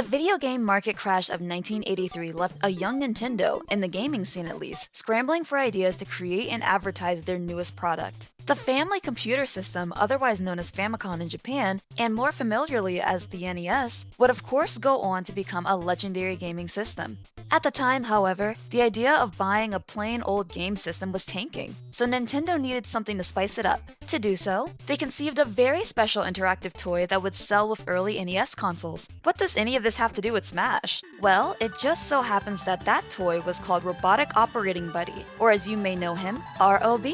The video game market crash of 1983 left a young Nintendo, in the gaming scene at least, scrambling for ideas to create and advertise their newest product. The family computer system, otherwise known as Famicom in Japan, and more familiarly as the NES, would of course go on to become a legendary gaming system. At the time, however, the idea of buying a plain old game system was tanking, so Nintendo needed something to spice it up. To do so, they conceived a very special interactive toy that would sell with early NES consoles. What does any of this have to do with Smash? Well, it just so happens that that toy was called Robotic Operating Buddy, or as you may know him, ROB.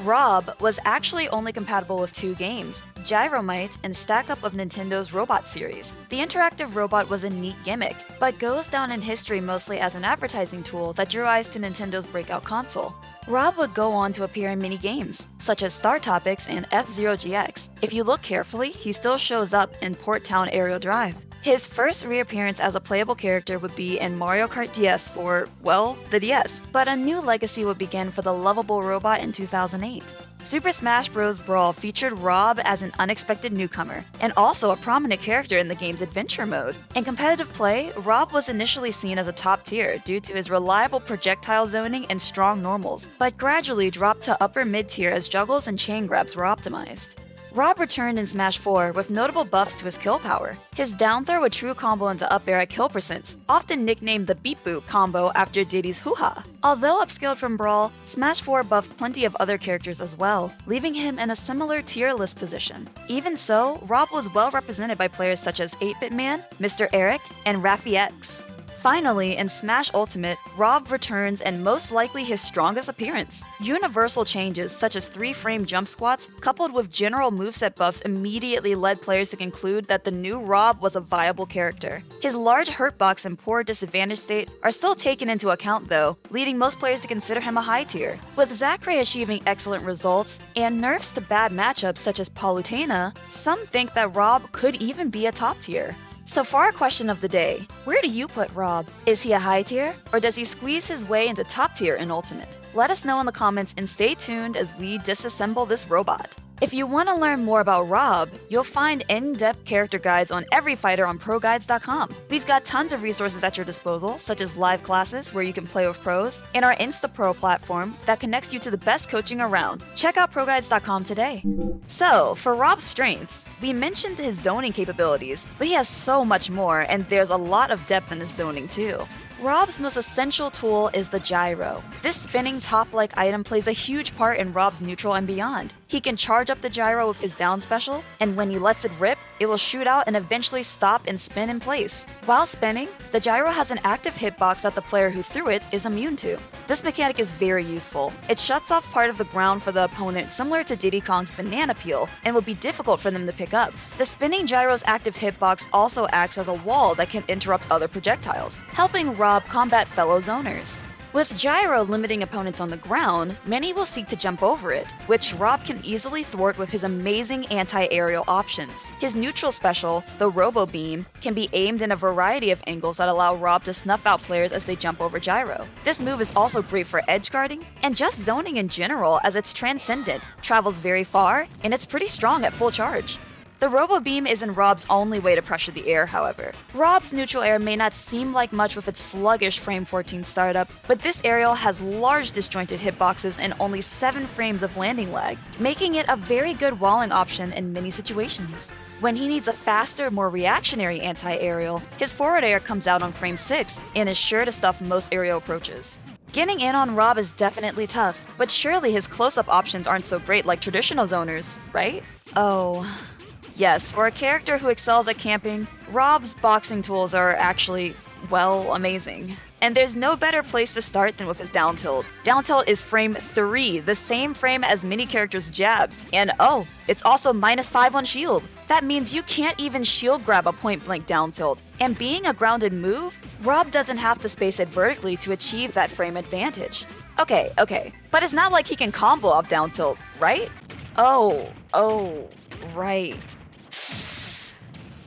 Rob was actually only compatible with two games, Gyromite and Stack Up of Nintendo's Robot series. The interactive robot was a neat gimmick, but goes down in history mostly as an advertising tool that drew eyes to Nintendo's breakout console. Rob would go on to appear in many games, such as StarTropics and F-Zero GX. If you look carefully, he still shows up in Port Town Aero Dive. His first reappearance as a playable character would be in Mario Kart DS for, well, the DS, but a new legacy would begin for the lovable robot in 2008. Super Smash Bros. Brawl featured Rob as an unexpected newcomer, and also a prominent character in the game's adventure mode. In competitive play, Rob was initially seen as a top tier due to his reliable projectile zoning and strong normals, but gradually dropped to upper mid tier as juggles and chain grabs were optimized. Rob returned in Smash 4 with notable buffs to his kill power. His down throw would true combo into up air at kill percents, often nicknamed the Beep Boop combo after Diddy's hoo-ha. Although upscaled from Brawl, Smash 4 buffed plenty of other characters as well, leaving him in a similar tier list position. Even so, Rob was well represented by players such as 8-Bit Man, Mr. Eric, and Raffi-X. Finally, in Smash Ultimate, Rob returns and most likely his strongest appearance. Universal changes such as 3-frame jump squats coupled with general moveset buffs immediately led players to conclude that the new Rob was a viable character. His large hurtbox and poor disadvantage state are still taken into account though, leading most players to consider him a high tier. With Zackray achieving excellent results and nerfs to bad matchups such as Palutena, some think that Rob could even be a top tier. So for our question of the day, where do you put Rob? Is he a high tier, or does he squeeze his way into top tier in Ultimate? Let us know in the comments and stay tuned as we disassemble this robot. If you want to learn more about Rob, you'll find in-depth character guides on every fighter on ProGuides.com. We've got tons of resources at your disposal, such as live classes where you can play with pros, and our InstaPro platform that connects you to the best coaching around. Check out ProGuides.com today. So, for Rob's strengths, we mentioned his zoning capabilities, but he has so much more, and there's a lot of depth in his zoning too. Rob's most essential tool is the gyro. This spinning top-like item plays a huge part in Rob's neutral and beyond. He can charge up the gyro with his down special, and when he lets it rip, it will shoot out and eventually stop and spin in place. While spinning, the gyro has an active hitbox that the player who threw it is immune to. This mechanic is very useful. It shuts off part of the ground for the opponent similar to Diddy Kong's banana peel and will be difficult for them to pick up. The spinning gyro's active hitbox also acts as a wall that can interrupt other projectiles, helping Rob combat fellow zoners. With Gyro limiting opponents on the ground, many will seek to jump over it, which Rob can easily thwart with his amazing anti-aerial options. His neutral special, the Robo Beam, can be aimed in a variety of angles that allow Rob to snuff out players as they jump over Gyro. This move is also great for edge guarding, and just zoning in general as it's transcendent, travels very far, and it's pretty strong at full charge. The Robo Beam isn't Rob's only way to pressure the air, however. Rob's neutral air may not seem like much with its sluggish frame 14 startup, but this aerial has large disjointed hitboxes and only 7 frames of landing lag, making it a very good walling option in many situations. When he needs a faster, more reactionary anti-aerial, his forward air comes out on frame 6 and is sure to stuff most aerial approaches. Getting in on Rob is definitely tough, but surely his close-up options aren't so great like traditional zoners, right? Oh... Yes, for a character who excels at camping, Rob's boxing tools are actually, well, amazing. And there's no better place to start than with his down tilt. Down tilt is frame 3, the same frame as many characters' jabs. And oh, it's also minus 5 on shield. That means you can't even shield grab a point blank down tilt. And being a grounded move, Rob doesn't have to space it vertically to achieve that frame advantage. Okay, okay, but it's not like he can combo off down tilt, right? Oh, oh, right.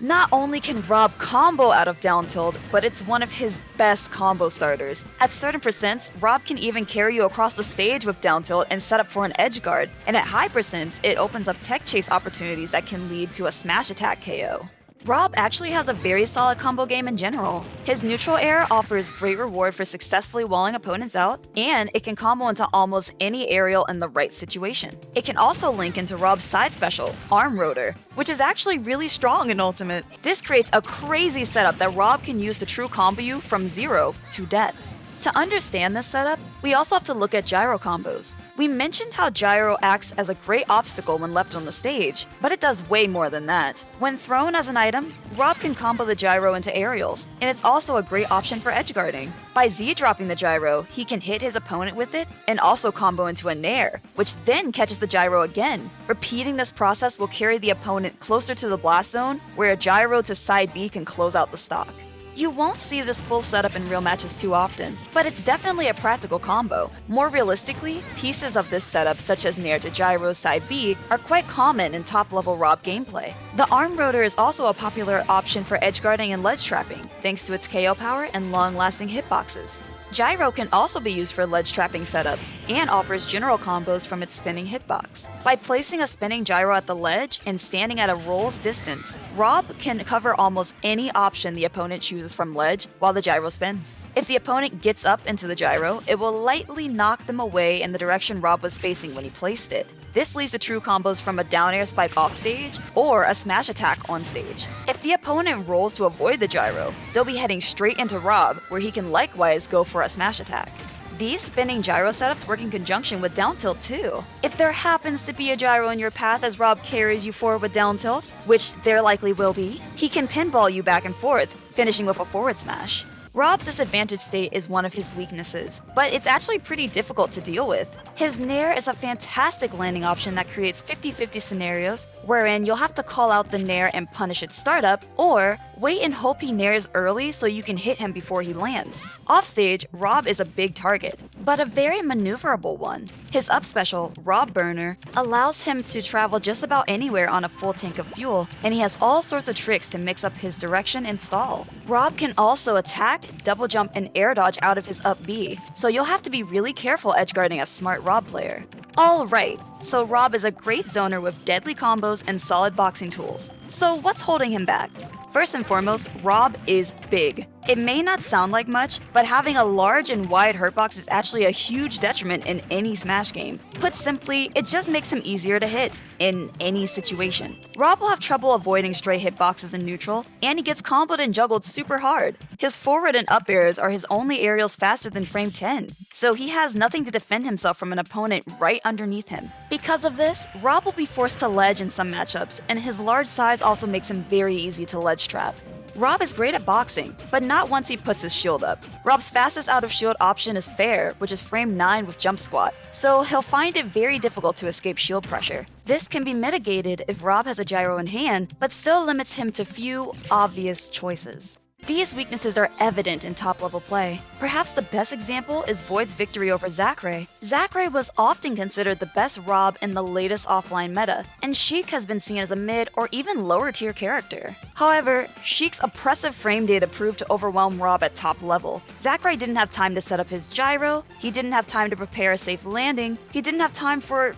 Not only can Rob combo out of down tilt, but it's one of his best combo starters. At certain percents, Rob can even carry you across the stage with down tilt and set up for an edge guard, and at high percents, it opens up tech chase opportunities that can lead to a smash attack KO. Rob actually has a very solid combo game in general. His neutral air offers great reward for successfully walling opponents out, and it can combo into almost any aerial in the right situation. It can also link into Rob's side special, Arm Rotor, which is actually really strong in Ultimate. This creates a crazy setup that Rob can use to true combo you from zero to death. To understand this setup, we also have to look at gyro combos. We mentioned how gyro acts as a great obstacle when left on the stage, but it does way more than that. When thrown as an item, Rob can combo the gyro into aerials, and it's also a great option for edge guarding. By Z-dropping the gyro, he can hit his opponent with it and also combo into a nair, which then catches the gyro again. Repeating this process will carry the opponent closer to the blast zone, where a gyro to side B can close out the stock. You won't see this full setup in real matches too often, but it's definitely a practical combo. More realistically, pieces of this setup such as Nair to Gyro side B are quite common in top level Rob gameplay. The arm rotor is also a popular option for edge guarding and ledge trapping, thanks to its KO power and long lasting hitboxes. Gyro can also be used for ledge trapping setups and offers general combos from its spinning hitbox. By placing a spinning gyro at the ledge and standing at a roll's distance, Rob can cover almost any option the opponent chooses from ledge while the gyro spins. If the opponent gets up into the gyro, it will lightly knock them away in the direction Rob was facing when he placed it. This leads to true combos from a down air spike off stage or a smash attack on stage. If the opponent rolls to avoid the gyro, they'll be heading straight into Rob, where he can likewise go for a smash attack. These spinning gyro setups work in conjunction with down tilt too. If there happens to be a gyro in your path as Rob carries you forward with down tilt, which there likely will be, he can pinball you back and forth, finishing with a forward smash. Rob's disadvantaged state is one of his weaknesses, but it's actually pretty difficult to deal with. His Nair is a fantastic landing option that creates 50-50 scenarios, wherein you'll have to call out the Nair and punish its startup, or wait and hope he nairs early so you can hit him before he lands. Offstage, Rob is a big target, but a very maneuverable one. His up special, Robo Burner, allows him to travel just about anywhere on a full tank of fuel, and he has all sorts of tricks to mix up his direction and stall. Rob can also attack, double jump, and air dodge out of his up B, so you'll have to be really careful edgeguarding a smart Rob player. Alright, so Rob is a great zoner with deadly combos and solid boxing tools. So what's holding him back? First and foremost, Rob is big. It may not sound like much, but having a large and wide hurtbox is actually a huge detriment in any Smash game. Put simply, it just makes him easier to hit, in any situation. Rob will have trouble avoiding stray hitboxes in neutral, and he gets comboed and juggled super hard. His forward and up airs are his only aerials faster than frame 10, so he has nothing to defend himself from an opponent right underneath him. Because of this, Rob will be forced to ledge in some matchups, and his large size also makes him very easy to ledge trap. Rob is great at boxing, but not once he puts his shield up. Rob's fastest out of shield option is Fair, which is frame 9 with jump squat, so he'll find it very difficult to escape shield pressure. This can be mitigated if Rob has a gyro in hand, but still limits him to few obvious choices. These weaknesses are evident in top level play. Perhaps the best example is Void's victory over Zackray. Zackray was often considered the best Rob in the latest offline meta, and Sheik has been seen as a mid or even lower tier character. However, Sheik's oppressive frame data proved to overwhelm Rob at top level. Zackray didn't have time to set up his gyro, he didn't have time to prepare a safe landing, he didn't have time for,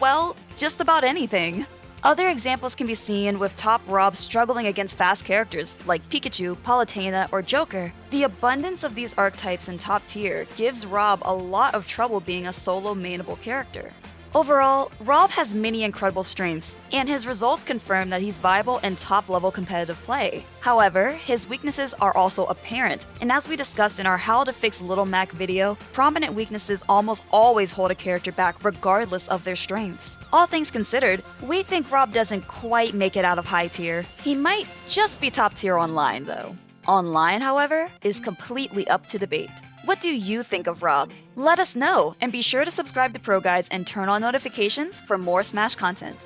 well, just about anything. Other examples can be seen with top Rob struggling against fast characters like Pikachu, Palutena, or Joker. The abundance of these archetypes in top tier gives Rob a lot of trouble being a solo mainable character. Overall, Rob has many incredible strengths, and his results confirm that he's viable in top level competitive play. However, his weaknesses are also apparent, and as we discussed in our How to Fix Little Mac video, prominent weaknesses almost always hold a character back regardless of their strengths. All things considered, we think Rob doesn't quite make it out of high tier. He might just be top tier online though. Online, however, is completely up to debate. What do you think of Rob? Let us know, and be sure to subscribe to Pro Guides and turn on notifications for more Smash content.